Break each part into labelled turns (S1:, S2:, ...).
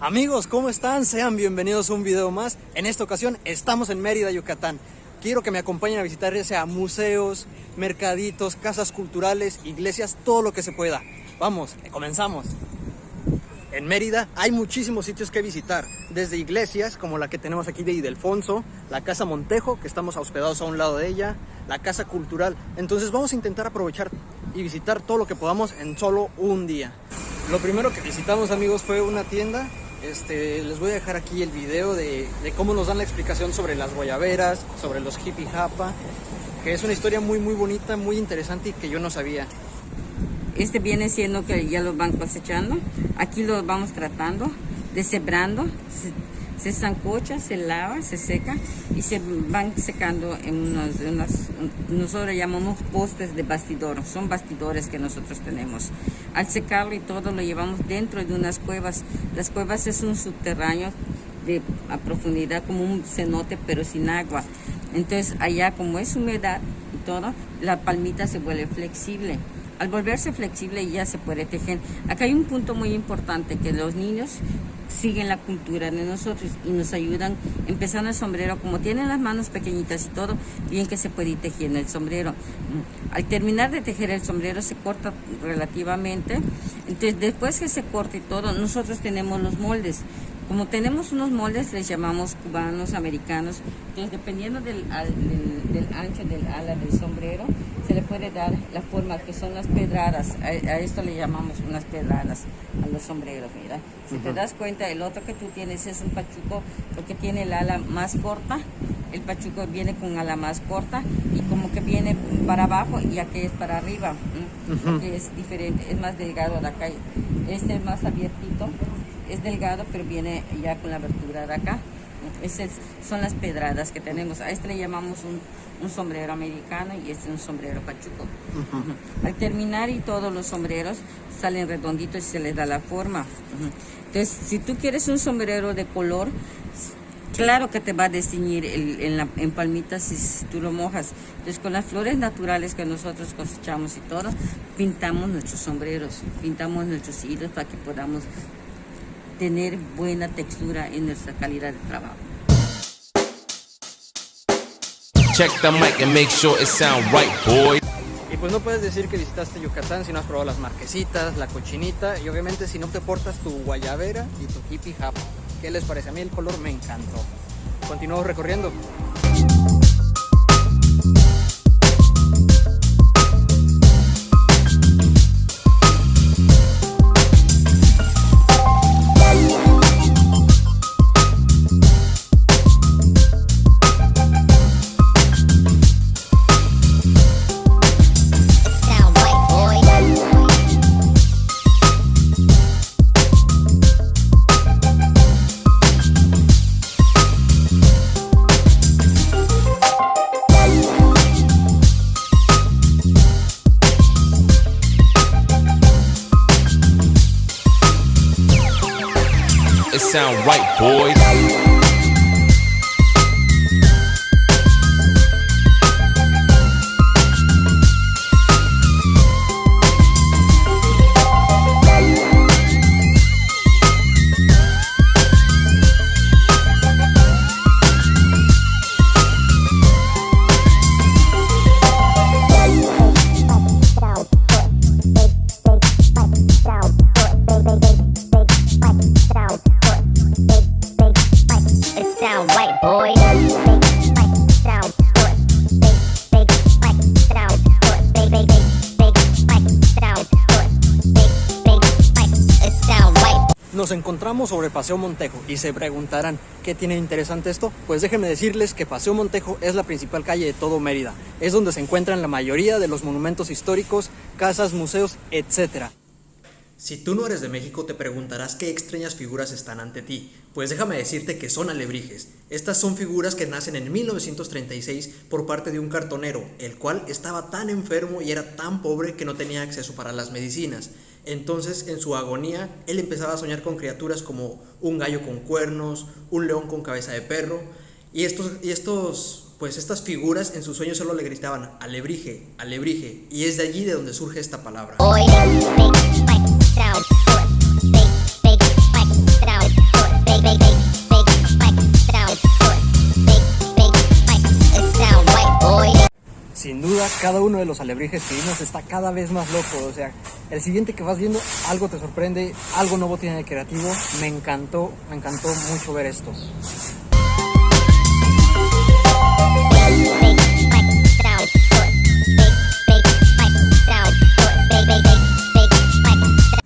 S1: Amigos, ¿cómo están? Sean bienvenidos a un video más. En esta ocasión estamos en Mérida, Yucatán. Quiero que me acompañen a visitar ya sea museos, mercaditos, casas culturales, iglesias, todo lo que se pueda. Vamos, comenzamos. En Mérida hay muchísimos sitios que visitar, desde iglesias como la que tenemos aquí de Idelfonso, la Casa Montejo, que estamos hospedados a un lado de ella, la Casa Cultural. Entonces vamos a intentar aprovechar y visitar todo lo que podamos en solo un día. Lo primero que visitamos amigos fue una tienda este, les voy a dejar aquí el video de, cómo nos dan la explicación sobre las guayaberas, sobre los hippie japa, que es una historia muy muy bonita, muy interesante y que yo no sabía.
S2: Este viene siendo que ya lo van cosechando, aquí lo vamos tratando, deshebrando, se, zancocha, se lava, se seca y se van secando en unos, unas, nosotros llamamos postes de bastidor, son bastidores que nosotros tenemos. Al secarlo y todo lo llevamos dentro de unas cuevas. Las cuevas es un subterráneo de a profundidad como un cenote pero sin agua. Entonces allá como es humedad y todo, la palmita se vuelve flexible. Al volverse flexible ya se puede tejer. Acá hay un punto muy importante que los niños siguen la cultura de nosotros y nos ayudan empezando el sombrero. Como tienen las manos pequeñitas y todo, bien que se puede ir tejiendo el sombrero. Al terminar de tejer el sombrero se corta relativamente. Entonces después que se corte todo, nosotros tenemos los moldes. Como tenemos unos moldes, les llamamos cubanos, americanos. Entonces dependiendo del, del, del ancho del ala del sombrero, se le puede dar la forma que son las pedradas. A, a esto le llamamos unas pedradas a los sombreros, mira. Si uh -huh. te das cuenta, el otro que tú tienes es un pachuco, porque tiene el ala más corta. El pachuco viene con ala más corta y como que viene para abajo y aquí es para arriba. Uh -huh. Es diferente, es más delgado de acá. Este es más abiertito, es delgado, pero viene ya con la abertura de acá. Esas son las pedradas que tenemos. A este le llamamos un, un sombrero americano y este es un sombrero pachuco. Uh -huh. Al terminar y todos los sombreros salen redonditos y se les da la forma. Uh -huh. Entonces, si tú quieres un sombrero de color, claro que te va a desteñir el, en, la, en palmitas si, tú lo mojas. Entonces, con las flores naturales que nosotros cosechamos y todo, pintamos nuestros sombreros, pintamos nuestros hilos para que podamos tener buena textura en nuestra calidad de trabajo.
S3: Check the mic and make sure it sound right, boy.
S1: Y pues no puedes decir que visitaste Yucatán si no has probado las marquesitas, la cochinita y obviamente si no te portas tu guayabera y tu hippie japa. ¿Qué les parece? A mí el color me encantó. Continuamos recorriendo.
S3: Sound right, boys. Nos encontramos sobre Paseo Montejo y se preguntarán ¿qué tiene interesante esto? Pues déjenme decirles que Paseo Montejo es la principal calle de todo Mérida. Es donde se encuentran la mayoría de los monumentos históricos, casas, museos, etc. Si tú no eres de México te preguntarás qué extrañas figuras están ante ti. Pues déjame decirte que son alebrijes. Estas son figuras que nacen en 1936 por parte de un cartonero, el cual estaba tan enfermo y era tan pobre que no tenía acceso para las medicinas. Entonces, en su agonía, él empezaba a soñar con criaturas como un gallo con cuernos, un león con cabeza de perro, y estos, y estos, pues estas figuras en sus sueños solo le gritaban alebrije, alebrije, y es de allí de donde surge esta palabra.
S1: Cada uno de los alebrijes que vimos está cada vez más loco. O sea, el siguiente que vas viendo, algo te sorprende, algo nuevo tiene de creativo. Me encantó, me encantó mucho ver esto.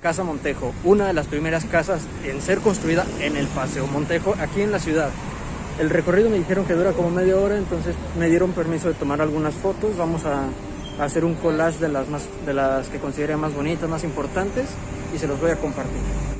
S1: Casa Montejo, una de las primeras casas en ser construida en el Paseo Montejo, aquí en la ciudad. El recorrido me dijeron que dura como media hora, entonces me dieron permiso de tomar algunas fotos. Vamos a, hacer un collage de las, más, de las que considere más bonitas, más importantes y se los voy a compartir.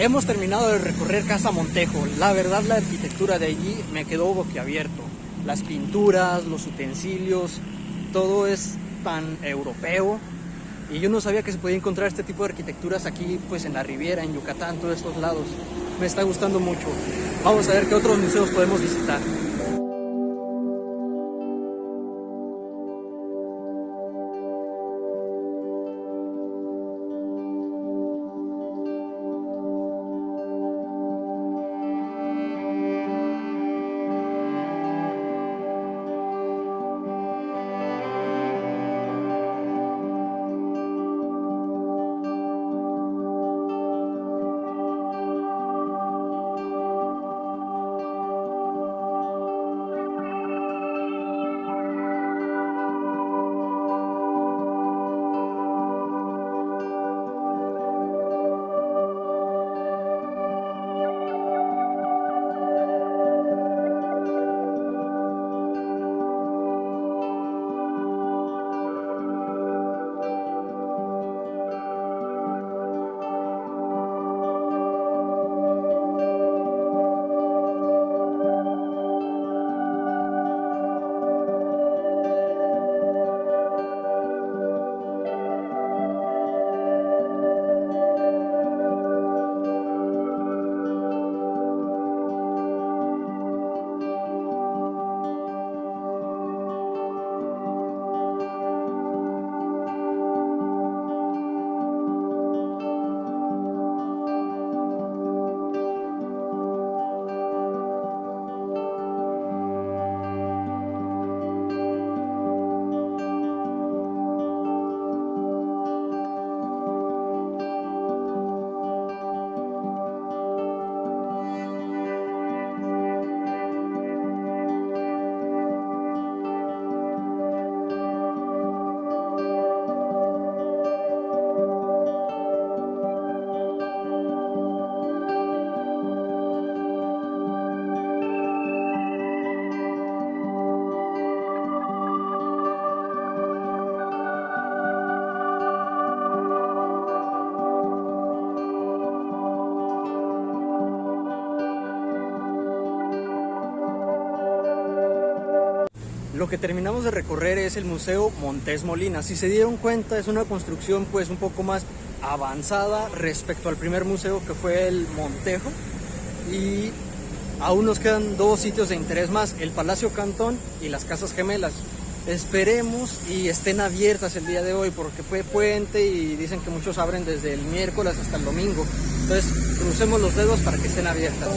S1: Hemos terminado de recorrer Casa Montejo. La verdad la arquitectura de allí me quedó boquiabierto. Las pinturas, los utensilios, todo es tan europeo. Y yo no sabía que se podía encontrar este tipo de arquitecturas aquí, pues en la Riviera, en Yucatán, todos estos lados. Me está gustando mucho. Vamos a ver qué otros museos podemos visitar. Lo que terminamos de recorrer es el Museo Montes Molina. Si se dieron cuenta, es una construcción pues un poco más avanzada respecto al primer museo que fue el Montejo. Y aún nos quedan dos sitios de interés más, el Palacio Cantón y las Casas Gemelas. Esperemos y estén abiertas el día de hoy porque fue puente y dicen que muchos abren desde el miércoles hasta el domingo. Entonces crucemos los dedos para que estén abiertas.